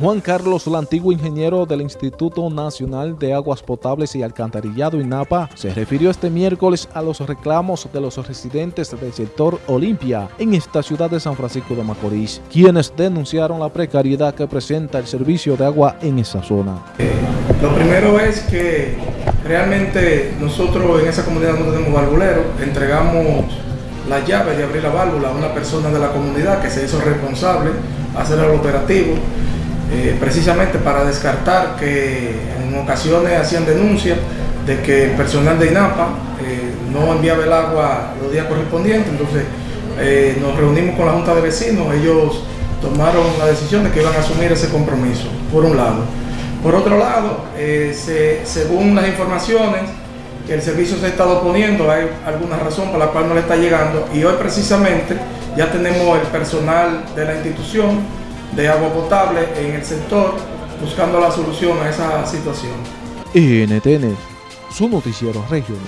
Juan Carlos, el antiguo ingeniero del Instituto Nacional de Aguas Potables y Alcantarillado INAPA, se refirió este miércoles a los reclamos de los residentes del sector Olimpia en esta ciudad de San Francisco de Macorís, quienes denunciaron la precariedad que presenta el servicio de agua en esa zona. Eh, lo primero es que realmente nosotros en esa comunidad no tenemos valvulero, entregamos la llave de abrir la válvula a una persona de la comunidad que se hizo responsable hacer el operativo eh, precisamente para descartar que en ocasiones hacían denuncias de que el personal de INAPA eh, no enviaba el agua los días correspondientes, entonces eh, nos reunimos con la Junta de Vecinos, ellos tomaron la decisión de que iban a asumir ese compromiso, por un lado. Por otro lado, según las informaciones que el servicio se ha estado poniendo, hay alguna razón por la cual no le está llegando. Y hoy precisamente ya tenemos el personal de la institución de agua potable en el sector, buscando la solución a esa situación. NTN, su noticiero regional.